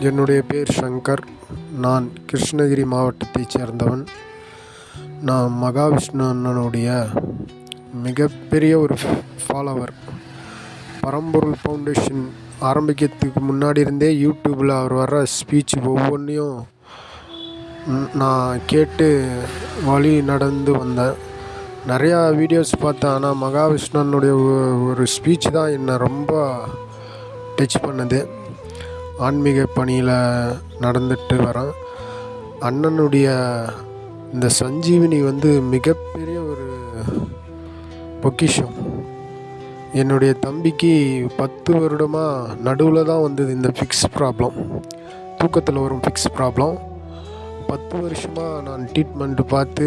என்னுடைய பேர் சங்கர். நான் கிருஷ்ணகிரி மாவட்டத்தைச் சேர்ந்தவன். நான் மகாவிஷ்ணு அண்ணனுடைய மிகப்பெரிய ஒரு ஃபாலோவர் பரம்பொருள் ஃபவுண்டேஷன் ஆரம்பிக்கிறதுக்கு முன்னாடி இருந்தே யூடியூப்பில் அவர் வர்ற ஸ்பீச் ஒவ்வொன்றையும் நான் கேட்டு வழி நடந்து வந்தேன். நிறையா வீடியோஸ் பார்த்தேன். ஆனால் மகாவிஷ்ணனுடைய ஒரு ஸ்பீச் தான் என்னை ரொம்ப டச் பண்ணுது. ஆன்மீக பணியில் நடந்துட்டு வரேன் அண்ணனுடைய இந்த சஞ்சீவினி வந்து மிகப்பெரிய ஒரு பொக்கிஷம். என்னுடைய தம்பிக்கு பத்து வருடமாக நடுவில் தான் வந்தது இந்த ஃபிக்ஸ் ப்ராப்ளம் தூக்கத்தில் வரும் ஃபிக்ஸ் ப்ராப்ளம் பத்து வருஷமாக நான் ட்ரீட்மெண்ட்டு பார்த்து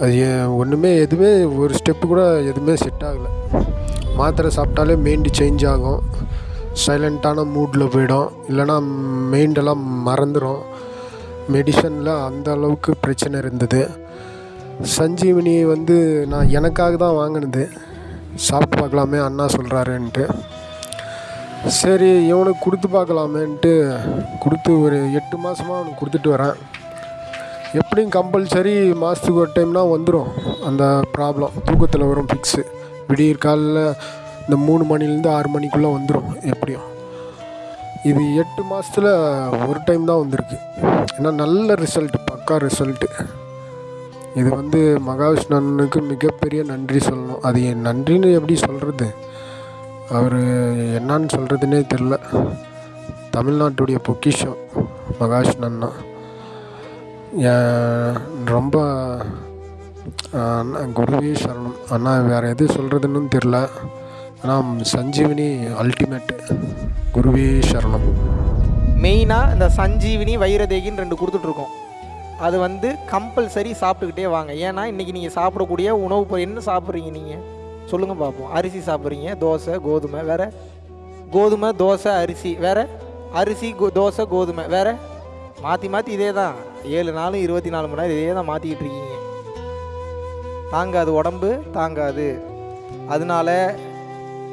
அது ஏன் ஒன்றுமே எதுவுமே ஒரு ஸ்டெப்பு கூட எதுவுமே செட் ஆகலை. மாத்திரை சாப்பிட்டாலே மைண்டு சேஞ்ச் ஆகும். சைலண்ட்டான மூடில் போயிடும். இல்லைன்னா மைண்டெல்லாம் மறந்துடும் மெடிசனில் அந்த அளவுக்கு பிரச்சனை இருந்தது. சஞ்சீவினி வந்து நான் எனக்காக தான் வாங்கினது. சாப்பிட்டு பார்க்கலாமே அண்ணா சொல்கிறாருன்ட்டு சரி இவனுக்கு கொடுத்து பார்க்கலாமேன்ட்டு கொடுத்து ஒரு எட்டு மாதமாக அவனுக்கு கொடுத்துட்டு வரேன். எப்படியும் கம்பல்சரி மாதத்துக்கு ஒரு டைம்னால் வந்துடும் அந்த ப்ராப்ளம் தூக்கத்தில் வரும் ஃபிக்ஸு விடியற் காலையில் இந்த மூணு மணிலேருந்து ஆறு மணிக்குள்ளே வந்துடும் எப்படியும். இது எட்டு மாதத்தில் ஒரு டைம் தான் வந்திருக்கு. ஏன்னா நல்ல ரிசல்ட் பக்கா ரிசல்ட்டு இது வந்து மகாவிஷ்ணு அண்ணனுக்கு மிகப்பெரிய நன்றி சொல்லணும். அது என் நன்றின்னு எப்படி சொல்கிறது அவர் என்னன்னு சொல்கிறதுனே தெரில. தமிழ்நாட்டுடைய பொக்கிஷம் மகாவிஷ்ணு அண்ணா. ரொம்ப குருவே சரணம். அண்ணா வேறு எது சொல்கிறதுன்னு தெரில ஆனால் சஞ்சீவினி அல்டிமேட் குருவே சரணம். மெயினாக இந்த சஞ்சீவினி வைரதேகின்னு ரெண்டு கொடுத்துட்ருக்கோம். அது வந்து கம்பல்சரி சாப்பிட்டுக்கிட்டே வாங்க. ஏன்னா இன்றைக்கி நீங்கள் சாப்பிடக்கூடிய உணவு பொருள் என்ன சாப்பிட்றீங்க நீங்கள் சொல்லுங்கள் பார்ப்போம் அரிசி சாப்பிட்றீங்க தோசை கோதுமை வேறு? கோதுமை தோசை அரிசி வேறு? அரிசி கோ தோசை கோதுமை வேறு? மாற்றி மாற்றி இதே தான் ஏழு நாள் இருபத்தி நாலு மணி நேரம் இதே தான் மாற்றிக்கிட்டு இருக்கீங்க. தாங்காது உடம்பு தாங்காது. அதனால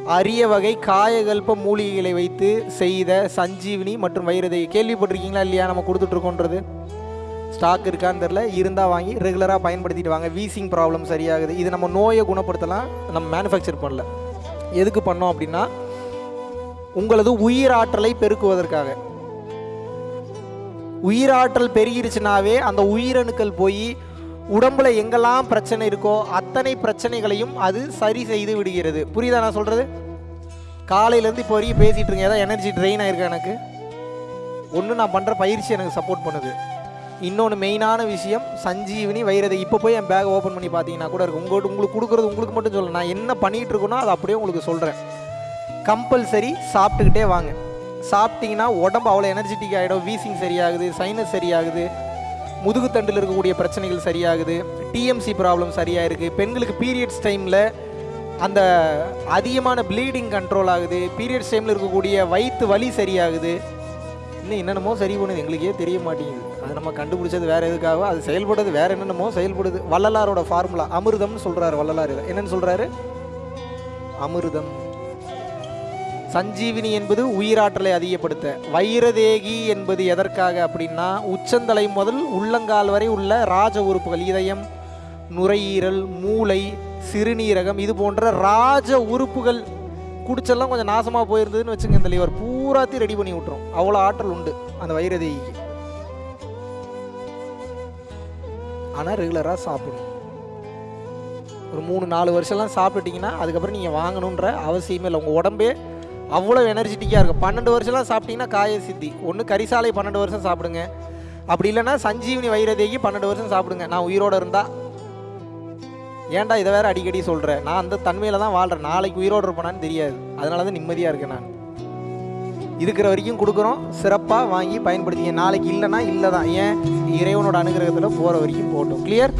அரிய வகை காயகல்ப மூலிகைகளை வைத்து செய்த சஞ்சீவினி மற்றும் வைரதை கேள்விப்பட்டிருக்கீங்களா இல்லையா? நம்ம கொடுத்துட்ருக்கோன்றது. ஸ்டாக் இருக்கான்னு தெரில இருந்தால் வாங்கி ரெகுலராக பயன்படுத்திட்டு வாங்க. வீசிங் ப்ராப்ளம் சரியாகுது. இது நம்ம நோயை குணப்படுத்தலாம். நம்ம மேனுஃபேக்சர் பண்ணல. எதுக்கு பண்ணோம் அப்படின்னா உங்களது உயிராற்றலை பெருக்குவதற்காக. உயிராற்றல் பெருகிருச்சுனாவே அந்த உயிரணுக்கள் போய் உடம்புல எங்கெல்லாம் பிரச்சனை இருக்கோ அத்தனை பிரச்சனைகளையும் அது சரி செய்து விடுகிறது. புரியுதா நான் சொல்கிறது காலையிலேருந்து இப்போ வரைக்கும் பேசிகிட்டு இருக்கேன். ஏதாவது எனர்ஜி ட்ரெயின் ஆயிருக்கு எனக்கு? ஒன்று நான் பண்ணுற பயிற்சி எனக்கு சப்போர்ட் பண்ணுது. இன்னொன்று மெயினான விஷயம் சஞ்சீவினி வைரதை. இப்போ போய் என் பேக் ஓப்பன் பண்ணி பார்த்தீங்கன்னா கூட இருக்கு உங்கள்கிட்ட உங்களுக்கு கொடுக்குறது உங்களுக்கு மட்டும் சொல்ல நான் என்ன பண்ணிகிட்டு இருக்கேனோ அதை அப்படியே உங்களுக்கு சொல்கிறேன் கம்பல்சரி சாப்பிட்டுக்கிட்டே வாங்க. சாப்பிட்டீங்கன்னா உடம்பு அவ்வளோ எனர்ஜெட்டிக் ஆகிடும் வீசிங் சரியாகுது சைனஸ் சரியாகுது. முதுகுத்தண்டில் இருக்கக்கூடிய பிரச்சனைகள் சரியாகுது. டிஎம்சி ப்ராப்ளம் சரியாக இருக்குது பெண்களுக்கு பீரியட்ஸ் டைமில் அந்த அதிகமான ப்ளீடிங் கண்ட்ரோல் ஆகுது. பீரியட்ஸ் டைமில் இருக்கக்கூடிய வயிற்று வலி சரியாகுது. இன்னும் என்னென்னமோ சரி பண்ணுது. எங்களுக்கே தெரிய மாட்டேங்குது. அது நம்ம கண்டுபிடிச்சது வேறு எதுக்காகவோ அது செயல்படுறது வேறு என்னென்னமோ செயல்படுது. வள்ளலாரோட ஃபார்முலா அமிர்தம்னு சொல்கிறாரு வள்ளலார் என்னென்னு என்னன்னு சொல்கிறாரு அமிர்தம். சஞ்சீவினி என்பது உயிராற்றலை அதிகப்படுத்த. வைரதேகி என்பது எதற்காக அப்படின்னா உச்சந்தலை முதல் உள்ளங்கால் வரை உள்ள ராஜ உறுப்புகள் இதயம் நுரையீரல் மூளை சிறுநீரகம் இது போன்ற ராஜ உறுப்புகள் குடிச்செல்லாம் கொஞ்சம் நாசமாக போயிருந்ததுன்னு வச்சுங்க இந்த லிவர். பூராத்தையும் ரெடி பண்ணி விட்டுரும். அவ்வளோ ஆற்றல் உண்டு அந்த வைரதேகிக்கு. ஆனால் ரெகுலராக சாப்பிடணும். ஒரு மூணு நாலு வருஷம்லாம் சாப்பிட்டுட்டிங்கன்னா அதுக்கப்புறம் நீங்கள் வாங்கணுன்ற அவசியமே இல்லை. உங்கள் உடம்பே அவ்வளோ எனர்ஜெட்டிக்காக இருக்கும். பன்னெண்டு வருஷம்லாம் சாப்பிட்டீங்கன்னா காய சித்தி. ஒன்று கரிசாலை பன்னெண்டு வருஷம் சாப்பிடுங்க. அப்படி இல்லைன்னா சஞ்சீவினி வைரதேகி பன்னெண்டு வருஷம் சாப்பிடுங்க. நான் உயிரோடு இருந்தால் ஏன்டா இதை வேறு அடிக்கடி சொல்கிறேன் நான் அந்த தன்மையில் தான் வாழ்கிறேன் நாளைக்கு உயிரோடு இருப்பேனான்னு தெரியாது. அதனால தான் நிம்மதியாக இருக்கேன் நான். இருக்கிற வரைக்கும் கொடுக்குறோம். சிறப்பாக வாங்கி பயன்படுத்திங்க. நாளைக்கு இல்லைன்னா இல்லை தான் ஏன்? இறைவனோட அனுகிரகத்தில் போகிற வரைக்கும் போட்டோம். கிளியர்